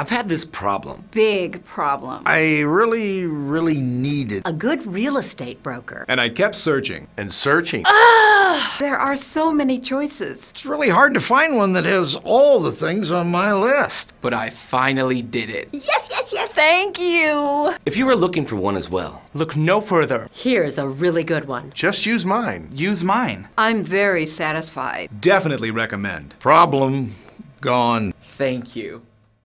I've had this problem. Big problem. I really, really needed A good real estate broker. And I kept searching. and searching. There are so many choices. It's really hard to find one that has all the things on my list. But I finally did it. Yes, yes, yes. Thank you. If you were looking for one as well, Look no further. Here's a really good one. Just use mine. Use mine. I'm very satisfied. Definitely recommend. Problem gone. thank you.